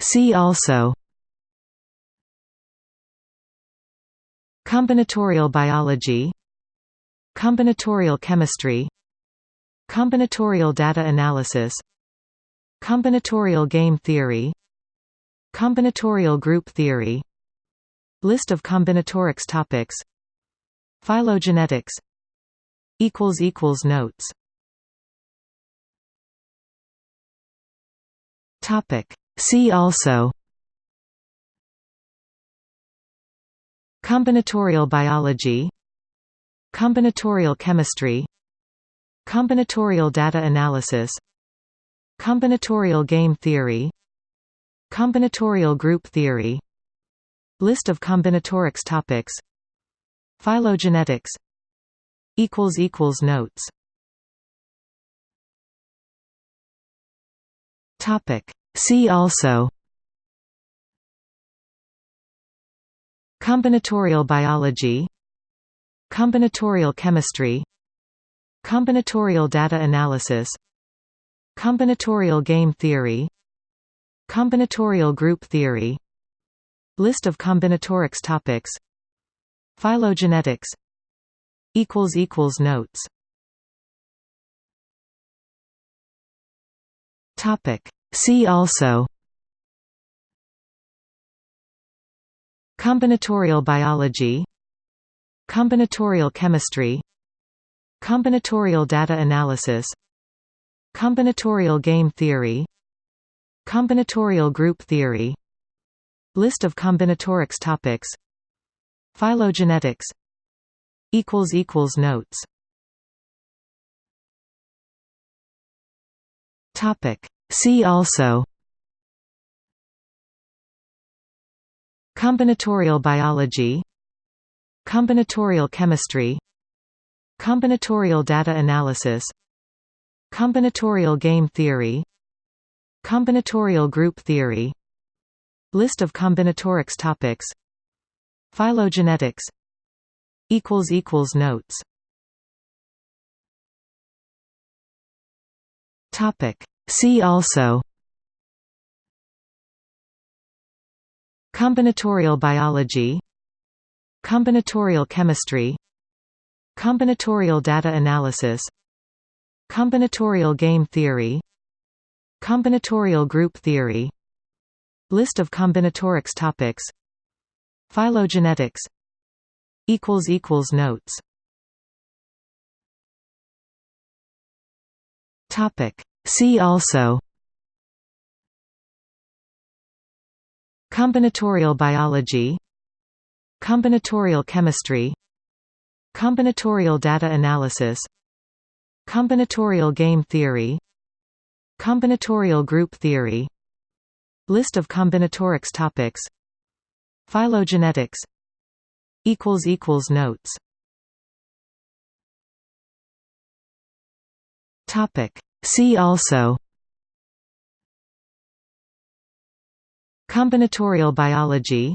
See also Combinatorial biology Combinatorial chemistry Combinatorial data analysis Combinatorial game theory Combinatorial group theory List of combinatorics topics Phylogenetics Notes See also Combinatorial biology Combinatorial chemistry Combinatorial data analysis Combinatorial game theory Combinatorial group theory List of combinatorics topics Phylogenetics Notes See also Combinatorial biology Combinatorial chemistry Combinatorial data analysis Combinatorial game theory Combinatorial group theory List of combinatorics topics Phylogenetics Notes See also Combinatorial biology Combinatorial chemistry Combinatorial data analysis Combinatorial game theory Combinatorial group theory List of combinatorics topics Phylogenetics Notes See also Combinatorial biology Combinatorial chemistry Combinatorial data analysis Combinatorial game theory Combinatorial group theory List of combinatorics topics Phylogenetics Notes See also Combinatorial biology Combinatorial chemistry Combinatorial data analysis Combinatorial game theory Combinatorial group theory List of combinatorics topics Phylogenetics Notes See also Combinatorial biology Combinatorial chemistry Combinatorial data analysis Combinatorial game theory Combinatorial group theory List of combinatorics topics Phylogenetics Notes See also Combinatorial biology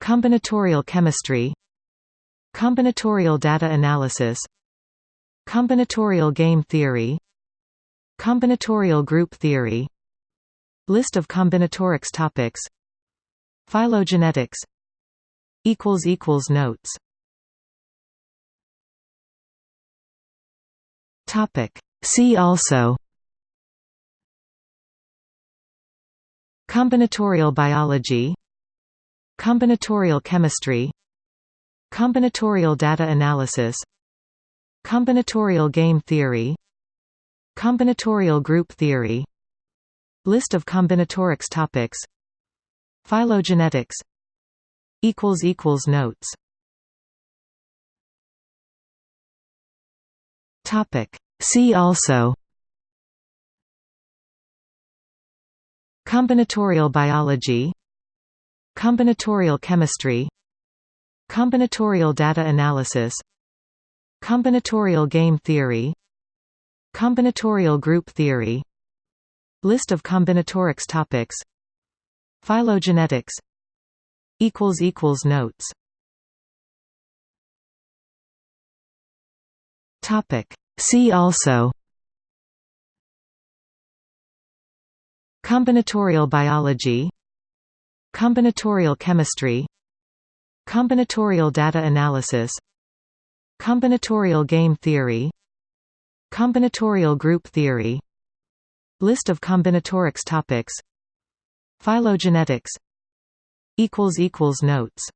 Combinatorial chemistry Combinatorial data analysis Combinatorial game theory Combinatorial group theory List of combinatorics topics Phylogenetics Notes See also Combinatorial biology Combinatorial chemistry Combinatorial data analysis Combinatorial game theory Combinatorial group theory List of combinatorics topics Phylogenetics Notes See also. Combinatorial biology. Combinatorial chemistry. Combinatorial data analysis. Combinatorial game theory. Combinatorial group theory. List of combinatorics topics. Phylogenetics. Notes See also Combinatorial biology Combinatorial chemistry Combinatorial data analysis Combinatorial game theory Combinatorial group theory List of combinatorics topics Phylogenetics Notes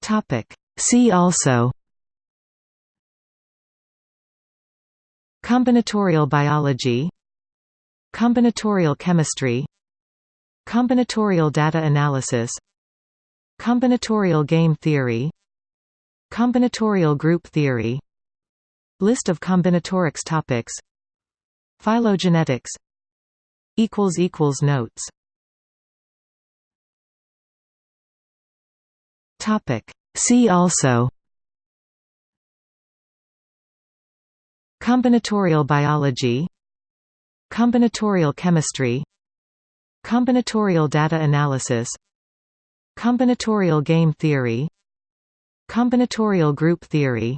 Topic. See also Combinatorial biology Combinatorial chemistry Combinatorial data analysis Combinatorial game theory Combinatorial group theory List of combinatorics topics Phylogenetics Notes Topic. See also Combinatorial biology Combinatorial chemistry Combinatorial data analysis Combinatorial game theory Combinatorial group theory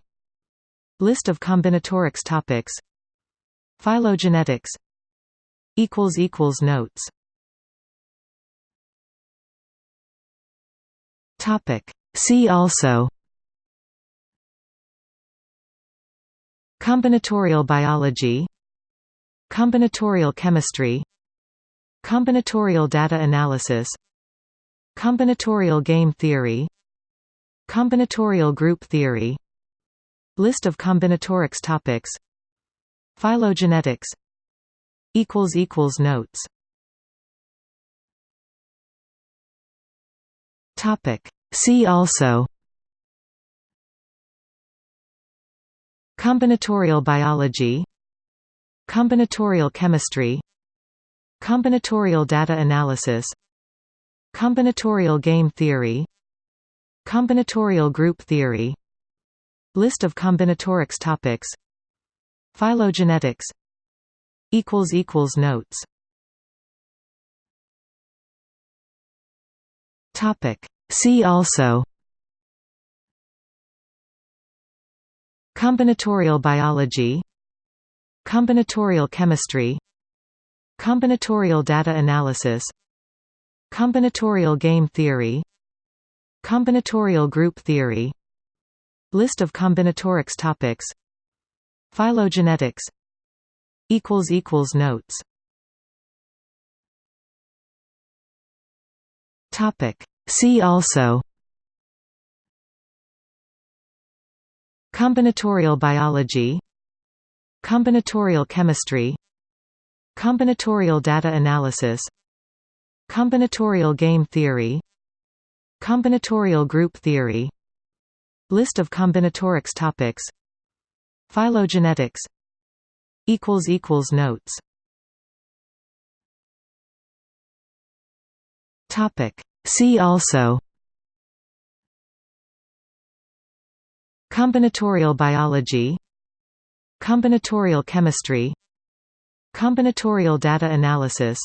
List of combinatorics topics Phylogenetics Notes Topic See also Combinatorial biology Combinatorial chemistry Combinatorial data analysis Combinatorial game theory Combinatorial group theory List of combinatorics topics Phylogenetics Notes Topic See also Combinatorial biology Combinatorial chemistry Combinatorial data analysis Combinatorial game theory Combinatorial group theory List of combinatorics topics Phylogenetics Notes Topic See also Combinatorial biology Combinatorial chemistry Combinatorial data analysis Combinatorial game theory Combinatorial group theory List of combinatorics topics Phylogenetics Notes Topic See also Combinatorial biology Combinatorial chemistry Combinatorial data analysis Combinatorial game theory Combinatorial group theory List of combinatorics topics Phylogenetics Notes Topic See also Combinatorial biology Combinatorial chemistry Combinatorial data analysis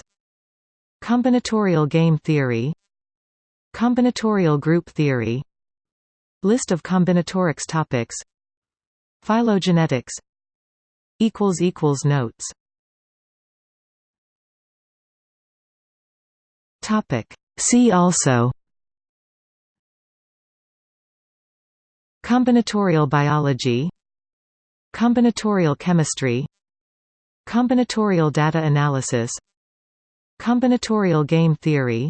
Combinatorial game theory Combinatorial group theory List of combinatorics topics Phylogenetics Notes Topic See also Combinatorial biology Combinatorial chemistry Combinatorial data analysis Combinatorial game theory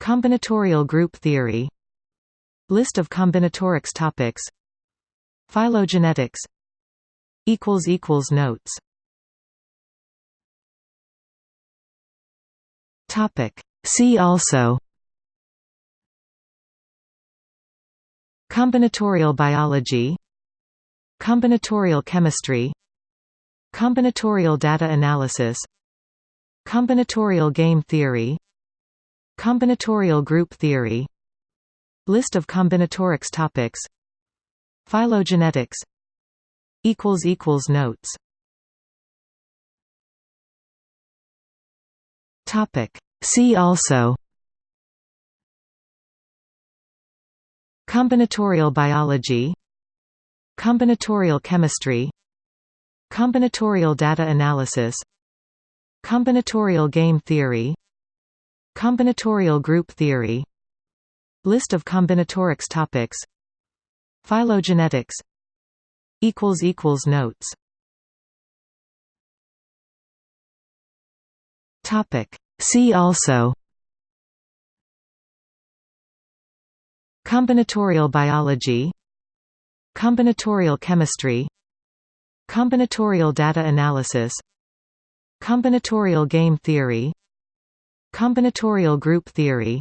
Combinatorial group theory List of combinatorics topics Phylogenetics Notes Topic See also Combinatorial biology Combinatorial chemistry Combinatorial data analysis Combinatorial game theory Combinatorial group theory List of combinatorics topics Phylogenetics Notes Topic See also Combinatorial biology Combinatorial chemistry Combinatorial data analysis Combinatorial game theory Combinatorial group theory List of combinatorics topics Phylogenetics Notes Topic. See also Combinatorial biology Combinatorial chemistry Combinatorial data analysis Combinatorial game theory Combinatorial group theory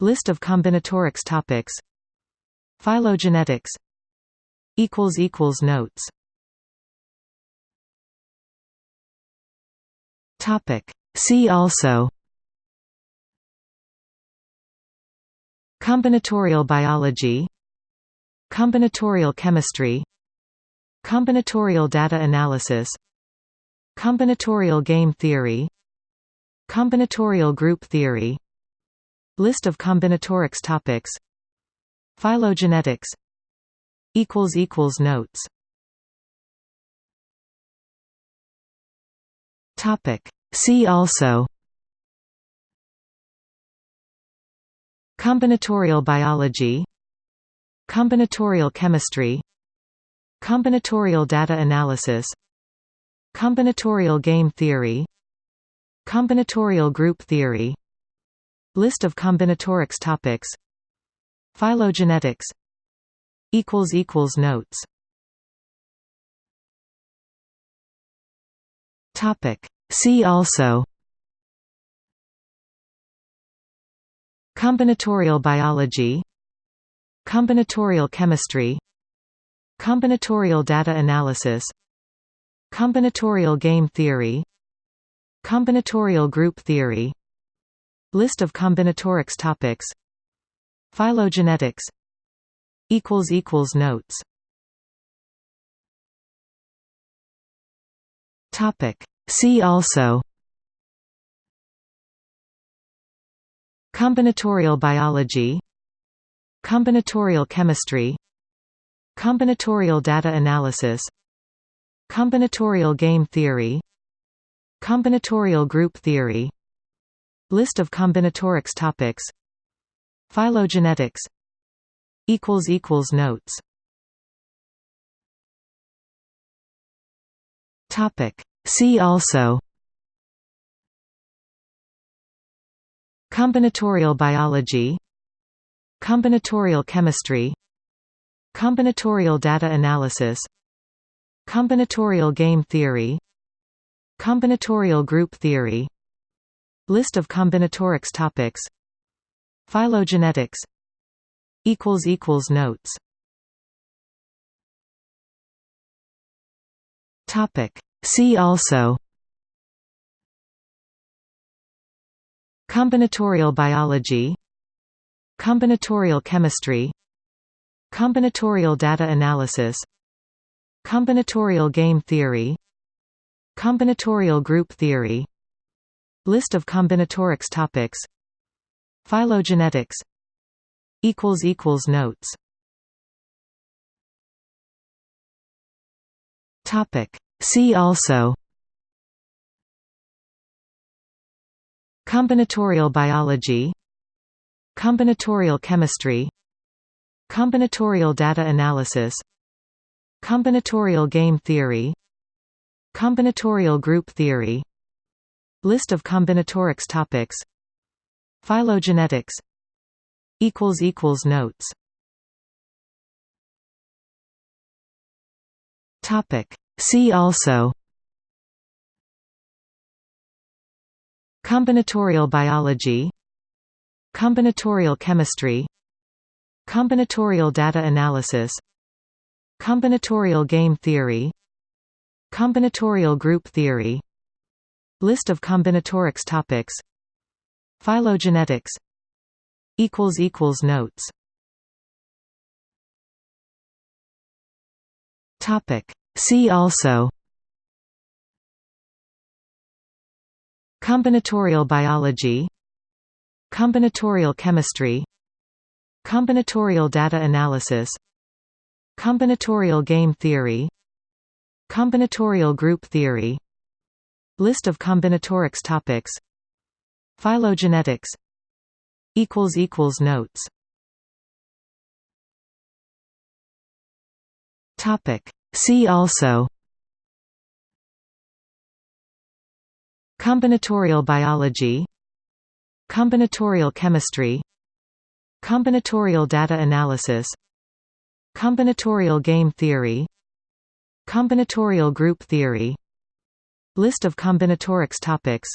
List of combinatorics topics Phylogenetics Notes Topic. See also Combinatorial biology Combinatorial chemistry Combinatorial data analysis Combinatorial game theory Combinatorial group theory List of combinatorics topics Phylogenetics Notes Topic. See also Combinatorial biology Combinatorial chemistry Combinatorial data analysis Combinatorial game theory Combinatorial group theory List of combinatorics topics Phylogenetics Notes Topic. See also Combinatorial biology Combinatorial chemistry Combinatorial data analysis Combinatorial game theory Combinatorial group theory List of combinatorics topics Phylogenetics Notes Topic. See also Combinatorial biology Combinatorial chemistry Combinatorial data analysis Combinatorial game theory Combinatorial group theory List of combinatorics topics Phylogenetics Notes Topic. See also Combinatorial biology Combinatorial chemistry Combinatorial data analysis Combinatorial game theory Combinatorial group theory List of combinatorics topics Phylogenetics Notes Topic. See also Combinatorial biology Combinatorial chemistry Combinatorial data analysis Combinatorial game theory Combinatorial group theory List of combinatorics topics Phylogenetics Notes Topic. See also Combinatorial biology Combinatorial chemistry Combinatorial data analysis Combinatorial game theory Combinatorial group theory List of combinatorics topics Phylogenetics Notes Topic. See also Combinatorial biology Combinatorial chemistry Combinatorial data analysis Combinatorial game theory Combinatorial group theory List of combinatorics topics Phylogenetics Notes Topic. See also Combinatorial biology Combinatorial chemistry Combinatorial data analysis Combinatorial game theory Combinatorial group theory List of combinatorics topics Phylogenetics Notes Topic. See also Combinatorial biology Combinatorial chemistry Combinatorial data analysis Combinatorial game theory Combinatorial group theory List of combinatorics topics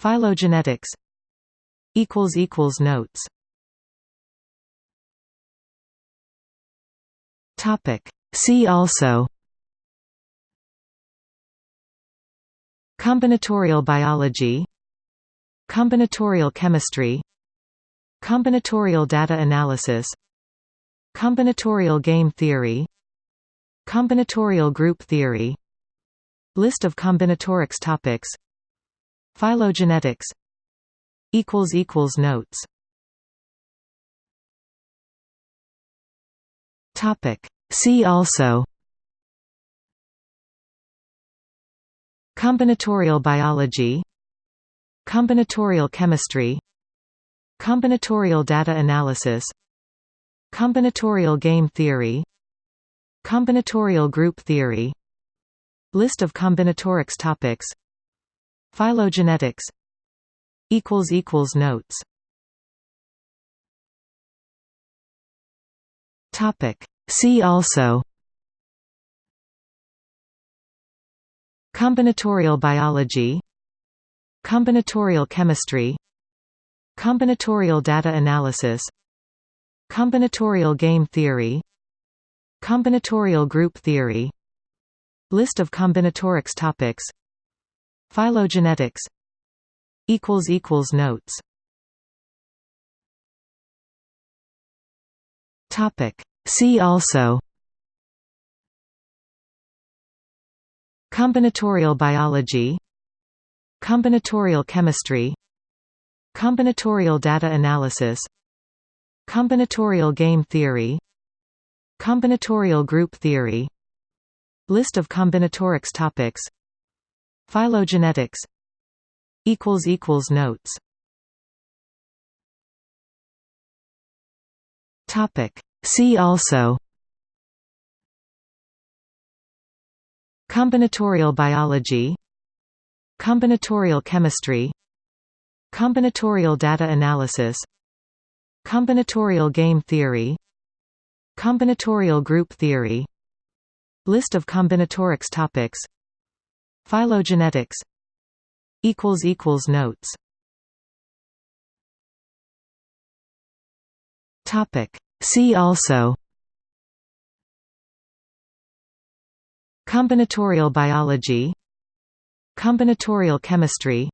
Phylogenetics Notes See also Combinatorial biology Combinatorial chemistry Combinatorial data analysis Combinatorial game theory Combinatorial group theory List of combinatorics topics Phylogenetics Notes See also Combinatorial biology Combinatorial chemistry Combinatorial data analysis Combinatorial game theory Combinatorial group theory List of combinatorics topics Phylogenetics Notes See also. Combinatorial biology. Combinatorial chemistry. Combinatorial data analysis. Combinatorial game theory. Combinatorial group theory. List of combinatorics topics. Phylogenetics. Notes See also Combinatorial biology Combinatorial chemistry Combinatorial data analysis Combinatorial game theory Combinatorial group theory List of combinatorics topics Phylogenetics Notes See also Combinatorial biology Combinatorial chemistry Combinatorial data analysis Combinatorial game theory Combinatorial group theory List of combinatorics topics Phylogenetics Notes See also Combinatorial biology Combinatorial chemistry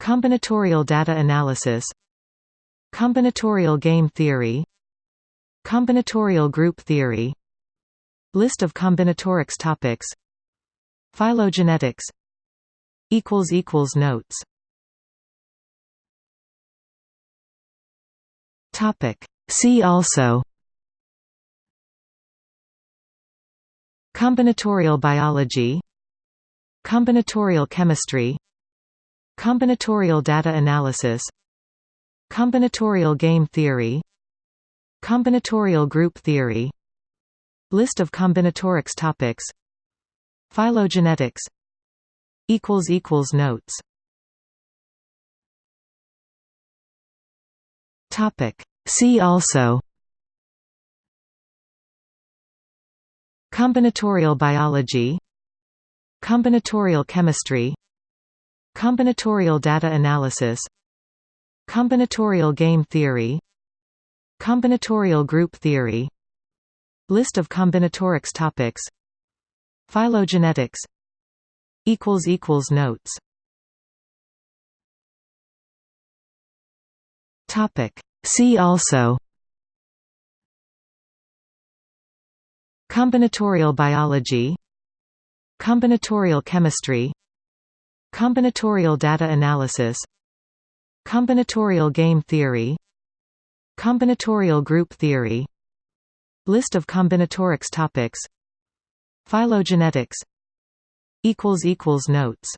Combinatorial data analysis Combinatorial game theory Combinatorial group theory List of combinatorics topics Phylogenetics Notes See also Combinatorial biology Combinatorial chemistry Combinatorial data analysis Combinatorial game theory Combinatorial group theory List of combinatorics topics Phylogenetics Notes See also Combinatorial biology Combinatorial chemistry Combinatorial data analysis Combinatorial game theory Combinatorial group theory List of combinatorics topics Phylogenetics Notes See also Combinatorial biology Combinatorial chemistry Combinatorial data analysis Combinatorial game theory Combinatorial group theory List of combinatorics topics Phylogenetics equals equals notes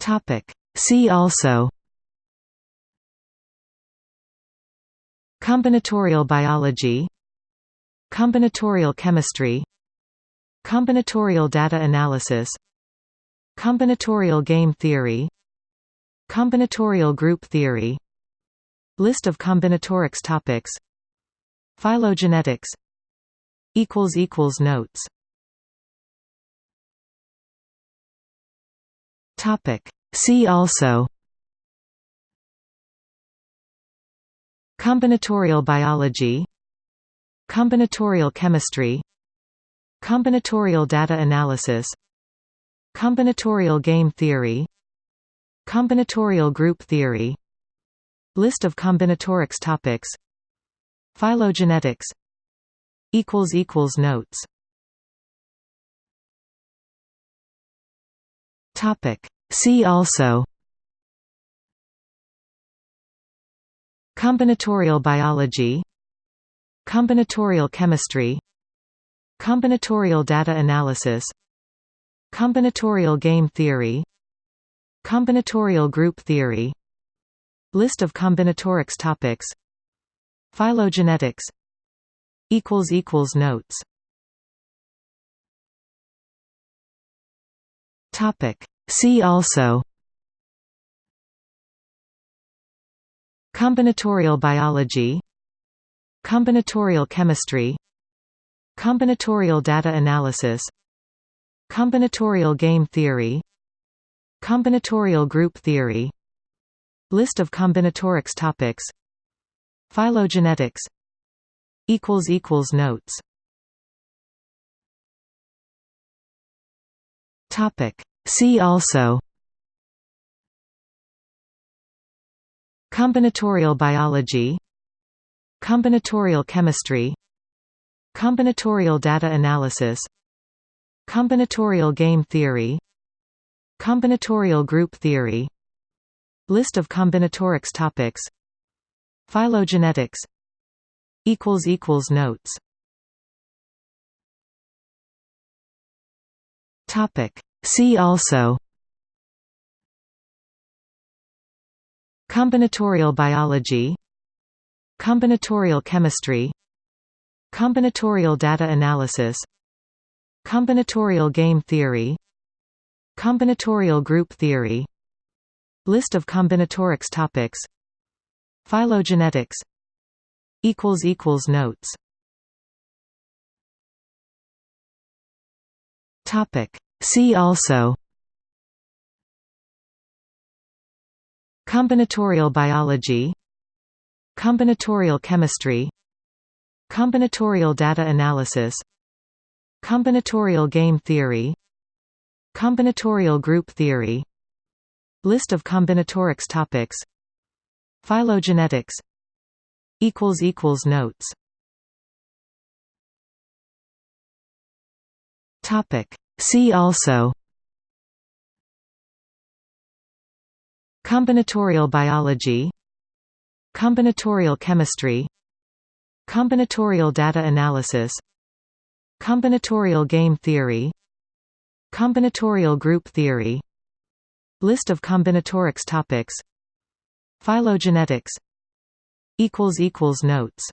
topic see also combinatorial biology combinatorial chemistry combinatorial data analysis combinatorial game theory combinatorial group theory list of combinatorics topics Phylogenetics equals equals notes topic see also combinatorial biology combinatorial chemistry combinatorial data analysis combinatorial game theory combinatorial group theory list of combinatorics topics Phylogenetics equals equals notes topic see also combinatorial biology combinatorial chemistry combinatorial data analysis combinatorial game theory combinatorial group theory list of combinatorics topics Phylogenetics equals equals notes topic see also combinatorial biology combinatorial chemistry combinatorial data analysis combinatorial game theory combinatorial group theory list of combinatorics topics Phylogenetics equals equals notes topic see also combinatorial biology combinatorial chemistry combinatorial data analysis combinatorial game theory combinatorial group theory list of combinatorics topics Phylogenetics equals equals notes topic see also combinatorial biology combinatorial chemistry combinatorial data analysis combinatorial game theory combinatorial group theory list of combinatorics topics Phylogenetics equals equals notes topic see also combinatorial biology combinatorial chemistry combinatorial data analysis combinatorial game theory combinatorial group theory list of combinatorics topics Phylogenetics equals equals notes topic see also combinatorial biology combinatorial chemistry combinatorial data analysis combinatorial game theory combinatorial group theory list of combinatorics topics Phylogenetics notes